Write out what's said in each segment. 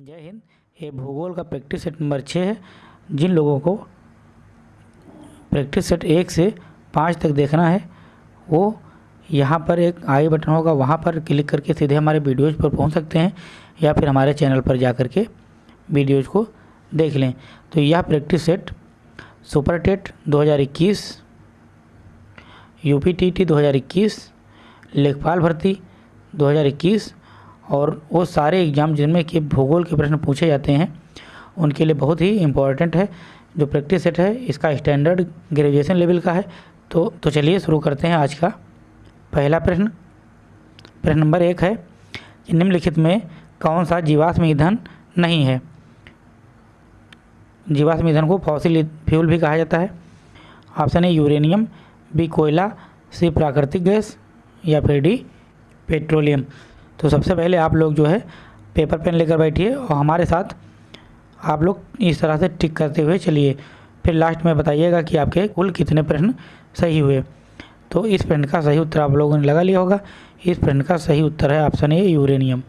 जय हिंद। ये भूगोल का प्रैक्टिस सेट नंबर छः है। जिन लोगों को प्रैक्टिस सेट एक से पाँच तक देखना है, वो यहाँ पर एक आई बटन होगा। वहाँ पर क्लिक करके सीधे हमारे वीडियोज़ पर पहुँच सकते हैं या फिर हमारे चैनल पर जा कर के वीडियोज़ को देख लें। तो यह practice set super TET 2021 UP T T 2021 लेखपाल भर्ती 2021 और वो सारे एग्ज़ाम जिनमें कि भूगोल के प्रश्न पूछे जाते हैं, उनके लिए बहुत ही इम्पोर्टेंट है। जो प्रैक्टिस सेट है, इसका स्टैंडर्ड ग्रेजुएशन लेवल का है। तो तो चलिए शुरू करते हैं आज का पहला प्रश्न। प्रश्न नंबर एक है कि निम्नलिखित में कौन सा जीवाश्म ईंधन नहीं है? जीवाश्म ईंधन को फॉसिल फ्यूल भी कहा जाता है। ऑप्शन है यूरेनियम बी कोयला सी प्राकृतिक गैस या फिर डी पेट्रोलियम तो सबसे पहले आप लोग जो है पेपर पेन लेकर बैठिए और हमारे साथ आप लोग इस तरह से टिक करते हुए चलिए। फिर लास्ट में बताइएगा कि आपके कुल कितने प्रश्न सही हुए। तो इस प्रश्न का सही उत्तर आप लोगों ने लगा लिया होगा। इस प्रश्न का सही उत्तर है ऑप्शन ए यूरेनियम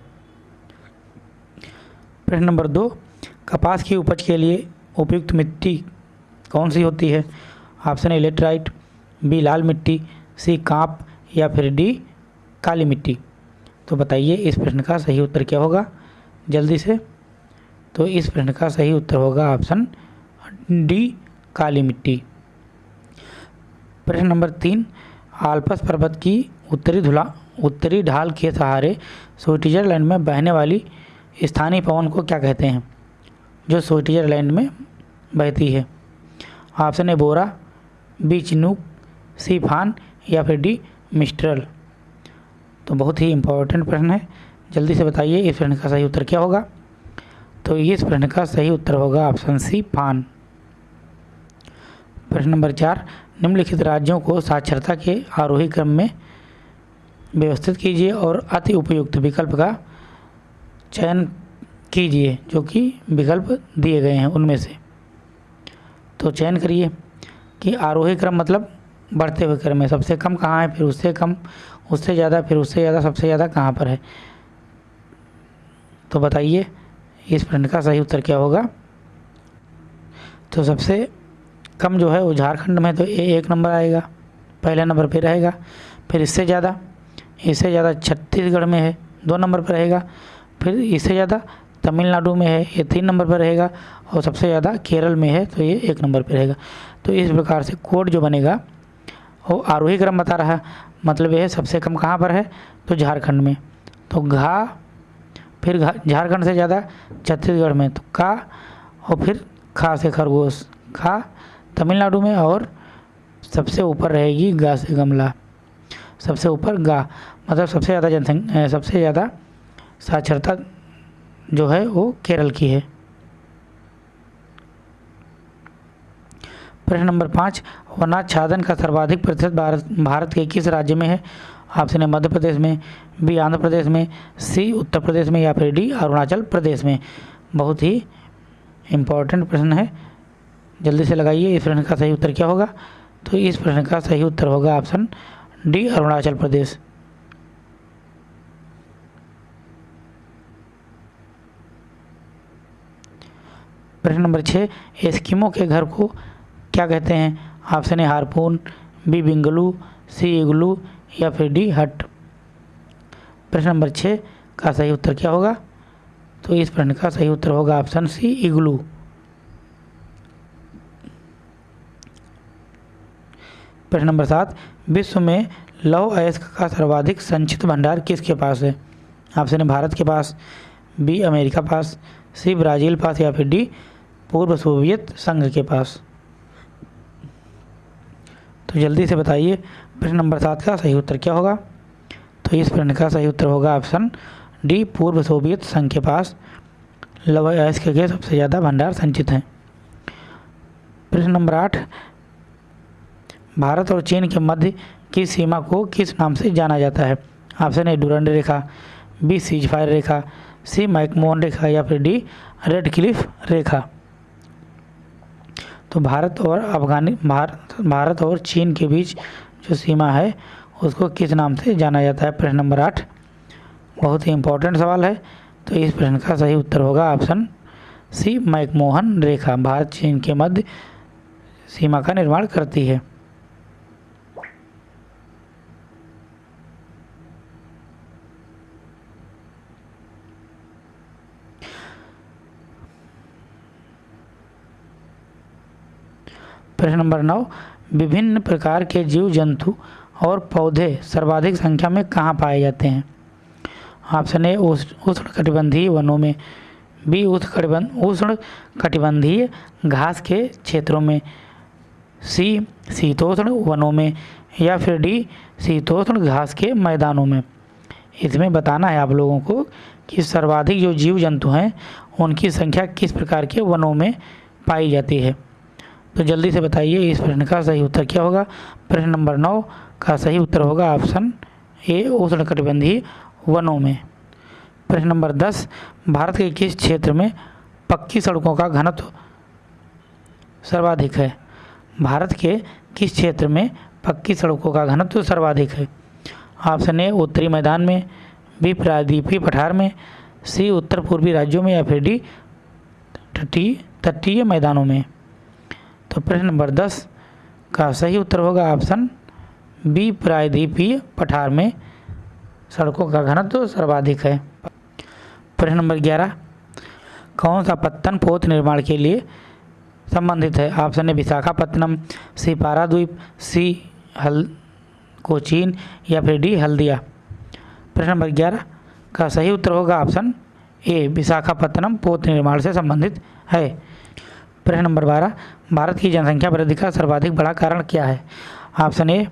प्रश्न नंबर दो, कपास की उपज के लिए उपयुक्त मिट्टी कौन सी होती है? ऑप्शन ए लेटराइट बी लाल मिट्टी सी काँप या फिर डी काली मिट्टी। तो बताइए, इस प्रश्न का सही उत्तर क्या होगा? जल्दी से। तो इस प्रश्न का सही उत्तर होगा ऑप्शन डी, काली मिट्टी। प्रश्न नंबर तीन, आल्पस पर्वत की उत्तरी धुला, उत्तरी ढाल के सहारे स्विट्जरलैंड में बहने वाली स्थानीय पवन को क्या कहते हैं? जो स्विट्जरलैंड में बहती है। Option A, bora, B, chinook, C, foehn, या फिर डी, मिस्ट्रल। तो बहुत ही इम्पोर्टेंट प्रश्न है। जल्दी से बताइए, इस प्रश्न का सही उत्तर क्या होगा? तो इस प्रश्न का सही उत्तर होगा ऑप्शन सी, पान। प्रश्न नंबर चार, निम्नलिखित राज्यों को साक्षरता के आरोही क्रम में व्यवस्थित कीजिए और अति उपयुक्त विकल्प का चयन कीजिए, जो कि विकल्प दिए गए हैं उनमें से। तो चयन करिए कि आरोही क्रम मतलब बढ़ते हुए क्रम में सबसे कम कहाँ है, फिर उससे कम उससे ज़्यादा, फिर उससे ज़्यादा, सबसे ज़्यादा कहाँ पर है? तो बताइए, इस प्रश्न का सही उत्तर क्या होगा? तो सबसे कम जो है वो झारखंड में तो ए, एक नंबर आएगा, पहले नंबर पे रहेगा, फिर इससे ज़्यादा इससे ज़्यादा छत्तीसगढ़ में है, दो नंबर पर रहेगा, फिर इससे ज़्यादा तमिलनाडु में है, ये तीन नंबर पर रहेगा, और सबसे ज़्यादा केरल में है तो ये एक नंबर पर रहेगा। तो इस प्रकार से कोड जो बनेगा, वो आरोही क्रम बता रहा मतलब यह सबसे कम कहाँ पर है? तो झारखंड में। तो घा, फिर झारखंड से ज़्यादा छत्तीसगढ़ में। तो का और फिर खा से खरगोश। खा तमिलनाडु में और सबसे ऊपर रहेगी गा से गमला। सबसे ऊपर गा मतलब सबसे ज़्यादा जनसंख्या, सबसे ज़्यादा साक्षरता जो है वो केरल की है। प्रश्न नंबर पाँच वनाच्छादन का सर्वाधिक प्रतिशत भारत भारत के किस राज्य में है? ऑप्शन है मध्य प्रदेश में, बी, आंध्र प्रदेश में, सी, उत्तर प्रदेश में या फिर डी, अरुणाचल प्रदेश में? बहुत ही इम्पोर्टेंट प्रश्न है। जल्दी से लगाइए, इस प्रश्न का सही उत्तर क्या होगा? तो इस प्रश्न का सही उत्तर होगा ऑप्शन डी, अरुणाचल प्रदेश। प्रश्न नंबर छः, एस्किमो के घर को क्या कहते हैं? ऑप्शन ए, हारपून, बी, बिंगलू, सी, इगलू या फिर डी, हट। प्रश्न नंबर छः का सही उत्तर क्या होगा? तो इस प्रश्न का सही उत्तर होगा ऑप्शन सी, इग्लू। प्रश्न नंबर सात, विश्व में लौह अयस्क का सर्वाधिक संचित भंडार किसके पास है? ऑप्शन ए, भारत के पास, बी, अमेरिका पास, सी, ब्राज़ील पास या फिर डी, पूर्व सोवियत संघ के पास। तो जल्दी से बताइए प्रश्न नंबर सात का सही उत्तर क्या होगा? तो इस प्रश्न का सही उत्तर होगा ऑप्शन डी, पूर्व सोवियत संघ के पास लवय अयस्क के सबसे ज़्यादा भंडार संचित हैं। प्रश्न नंबर आठ, भारत और चीन के मध्य की सीमा को किस नाम से जाना जाता है? ऑप्शन ए, डूरंड रेखा, बी सीज फायर रेखा, सी, मैकमोहन रेखा या फिर डी रेड क्लिफ रेखा। तो भारत और अफगानी भारत भारत और चीन के बीच जो सीमा है, उसको किस नाम से जाना जाता है? प्रश्न नंबर आठ। बहुत ही इम्पोर्टेंट सवाल है। तो इस प्रश्न का सही उत्तर होगा ऑप्शन सी, मैकमोहन रेखा। भारत चीन के मध्य सीमा का निर्माण करती है। प्रश्न नंबर नौ, विभिन्न प्रकार के जीव जंतु और पौधे सर्वाधिक संख्या में कहाँ पाए जाते हैं? ऑप्शन ए उष्ण कटिबंधीय वनों में, बी, उष्ण कटिबंध, उष्ण कटिबंधीय घास के क्षेत्रों में, सी, शीतोष्ण वनों में या फिर डी, शीतोष्ण घास के मैदानों में। इसमें बताना है आप लोगों को कि सर्वाधिक जो जीव जंतु हैं, उनकी संख्या किस प्रकार के वनों में पाई जाती है। तो जल्दी से बताइए इस प्रश्न का सही उत्तर क्या होगा? प्रश्न नंबर नौ का सही उत्तर होगा ऑप्शन ए, उष्ण कटिबंधीय वनों में। प्रश्न नंबर दस, भारत के किस क्षेत्र में पक्की सड़कों का घनत्व सर्वाधिक है? भारत के किस क्षेत्र में पक्की सड़कों का घनत्व सर्वाधिक है? ऑप्शन ए, उत्तरी मैदान में, बी, प्रायद्वीपीय पठार में, सी, उत्तर पूर्वी राज्यों में या फिर डी, तटीय तटीय मैदानों में। तो प्रश्न नंबर दस का सही उत्तर होगा ऑप्शन बी, प्रायद्वीपीय पठार में सड़कों का घनत्व सर्वाधिक है। प्रश्न नंबर ग्यारह, कौन सा पत्तन पोत निर्माण के लिए संबंधित है? ऑप्शन है विशाखापत्तनम, सी, पाराद्वीप, सी, हल, कोचीन या फिर डी, हल्दिया। प्रश्न नंबर ग्यारह का सही उत्तर होगा ऑप्शन ए, विशाखापत्तनम पोत निर्माण से संबंधित है। प्रश्न नंबर बारह, भारत की जनसंख्या वृद्धि का सर्वाधिक बड़ा कारण क्या है? ऑप्शन ए,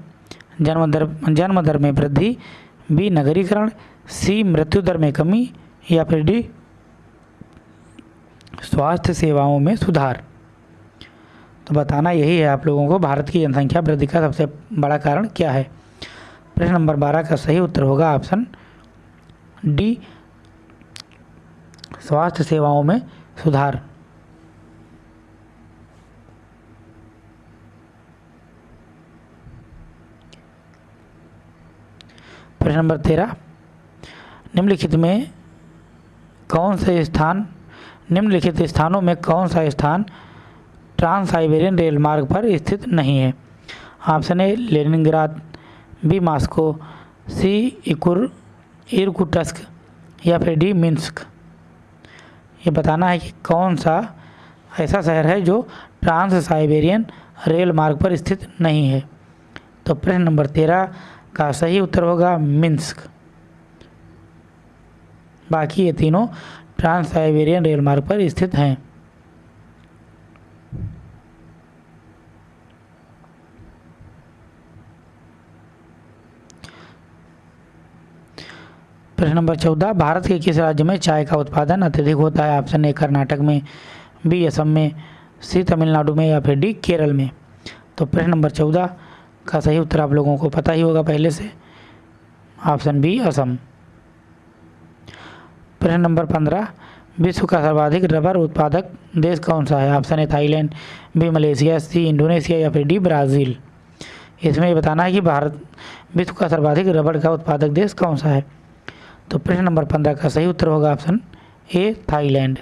जन्म दर जन्म दर में वृद्धि, बी, नगरीकरण, सी, मृत्यु दर में कमी, या फिर डी, स्वास्थ्य सेवाओं में सुधार। तो बताना यही है आप लोगों को, भारत की जनसंख्या वृद्धि का सबसे बड़ा कारण क्या है? प्रश्न नंबर बारह का सही उत्तर होगा ऑप्शन डी, स्वास्थ्य सेवाओं में सुधार। प्रश्न नंबर तेरह। निम्नलिखित में कौन से स्थान, निम्नलिखित स्थानों में कौन सा स्थान ट्रांस साइबेरियन रेल मार्ग पर स्थित नहीं है? Option A, Leningrad, B, Moscow, C, इकुर, Irkutsk या फिर डी, मिन्स्क। ये बताना है कि कौन सा ऐसा शहर है जो ट्रांस साइबेरियन रेल मार्ग पर स्थित नहीं है? तो प्रश्न नंबर तेरह का सही उत्तर होगा मिन्स्क। बाकी ये तीनों ट्रांस साइबेरियन रेल मार्ग पर स्थित हैं। प्रश्न नंबर चौदह, भारत के किस राज्य में चाय का उत्पादन अत्यधिक होता है? ऑप्शन ए, कर्नाटक में, बी, असम में, सी, तमिलनाडु में या फिर डी, केरल में? तो प्रश्न नंबर चौदह का सही उत्तर आप लोगों को पता ही होगा पहले से। Option B, Assam. प्रश्न नंबर पंद्रह, विश्व का सर्वाधिक रबर उत्पादक देश कौन सा है? Option A, Thailand, B, Malaysia, C, Indonesia या फिर डी, ब्राज़ील। इसमें ये बताना है कि भारत, विश्व का सर्वाधिक रबड़ का उत्पादक देश कौन सा है? तो प्रश्न नंबर पंद्रह का सही उत्तर होगा ऑप्शन ए, थाईलैंड।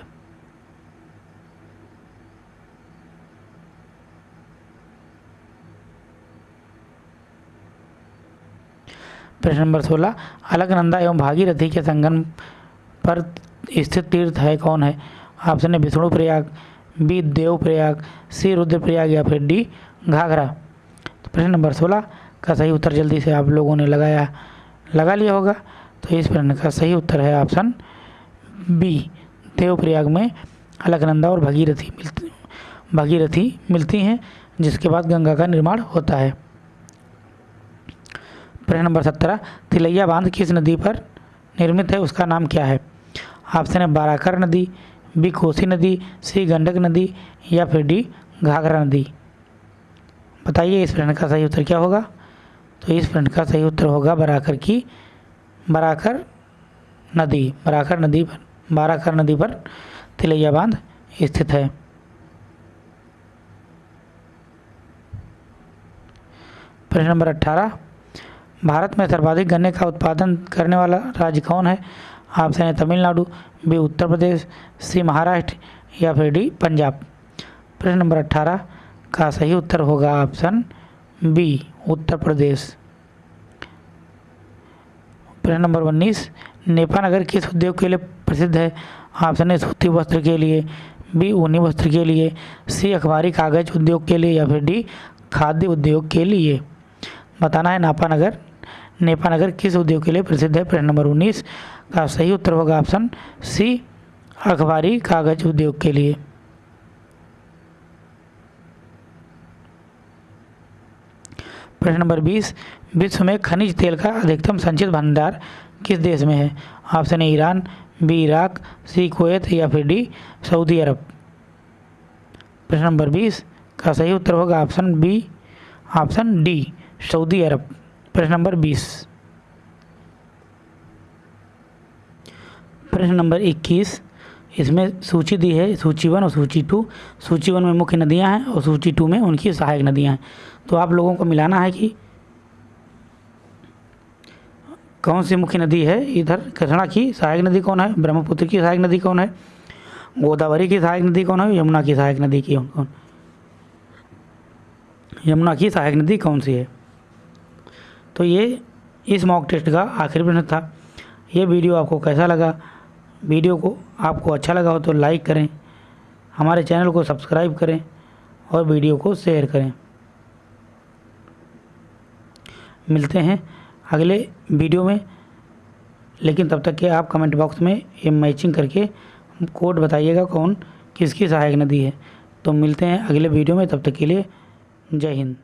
प्रश्न नंबर सोलह अलकनंदा एवं भागीरथी के संगम पर स्थित तीर्थ है कौन है? ऑप्शन है Vishnu Prayag, B, Dev Prayag, C, Rudraprayag या फिर डी, घाघरा। तो प्रश्न नंबर सोलह, का सही उत्तर जल्दी से आप लोगों ने लगाया, लगा लिया होगा? तो इस प्रश्न का सही उत्तर है ऑप्शन बी देवप्रयाग में अलकनंदा और भगीरथी मिलती भगीरथी मिलती हैं, जिसके बाद गंगा का निर्माण होता है। प्रश्न नंबर सत्रह, तिलैया बाँध किस नदी पर निर्मित है, उसका नाम क्या है? ऑप्शन है बाराकर नदी, बी कोसी नदी, सी गंडक नदी, या फिर डी घाघरा नदी। बताइए इस प्रश्न का सही उत्तर क्या होगा? तो इस प्रश्न का सही उत्तर होगा बराकर की, बराकर नदी बराकर नदी पर, बाराकर नदी पर तिलैया बाँध स्थित है। प्रश्न नंबर अट्ठारह भारत में सर्वाधिक गन्ने का उत्पादन करने वाला राज्य कौन है? ऑप्शन है तमिलनाडु बी उत्तर प्रदेश, सी महाराष्ट्र या फिर डी पंजाब। प्रश्न नंबर अट्ठारह का सही उत्तर होगा ऑप्शन बी, उत्तर प्रदेश। प्रश्न नंबर उन्नीस नेपानगर किस उद्योग के लिए प्रसिद्ध है? ऑप्शन है सूती वस्त्र के लिए, बी, ऊनी वस्त्र के लिए, सी, अखबारी कागज़ उद्योग के लिए या फिर डी, खाद्य उद्योग के लिए। बताना है नापानगर नेपानगर किस उद्योग के लिए प्रसिद्ध है? प्रश्न नंबर उन्नीस। का सही उत्तर होगा ऑप्शन सी, अखबारी कागज़ उद्योग के लिए। प्रश्न नंबर बीस, विश्व में खनिज तेल का अधिकतम संचित भंडार किस देश में है? Option A, Iran, B, Iraq, C, Kuwait या फिर डी, सऊदी अरब। प्रश्न नंबर बीस, का सही उत्तर होगा option B, option D, Saudi Arab. प्रश्न नंबर बीस। प्रश्न नंबर इक्कीस। इसमें सूची दी है, सूची वन और सूची टू। सूची वन में मुख्य नदियाँ हैं और सूची टू में उनकी सहायक नदियाँ हैं। तो आप लोगों को मिलाना है कि कौन सी मुख्य नदी है इधर? कृष्णा की सहायक नदी कौन है? ब्रह्मपुत्र की सहायक नदी कौन है? गोदावरी की सहायक नदी कौन है? यमुना की सहायक नदी की कौन? यमुना की सहायक नदी कौन सी है? तो ये, इस मॉक टेस्ट का आखिरी प्रश्न था। ये वीडियो आपको कैसा लगा? वीडियो को आपको अच्छा लगा हो तो लाइक करें, हमारे चैनल को सब्सक्राइब करें और वीडियो को शेयर करें। मिलते हैं अगले वीडियो में। लेकिन तब तक के आप कमेंट बॉक्स में ये मैचिंग करके कोड बताइएगा कौन, किसकी सहायक नदी है। तो मिलते हैं अगले वीडियो में, तब तक के लिए जय हिंद।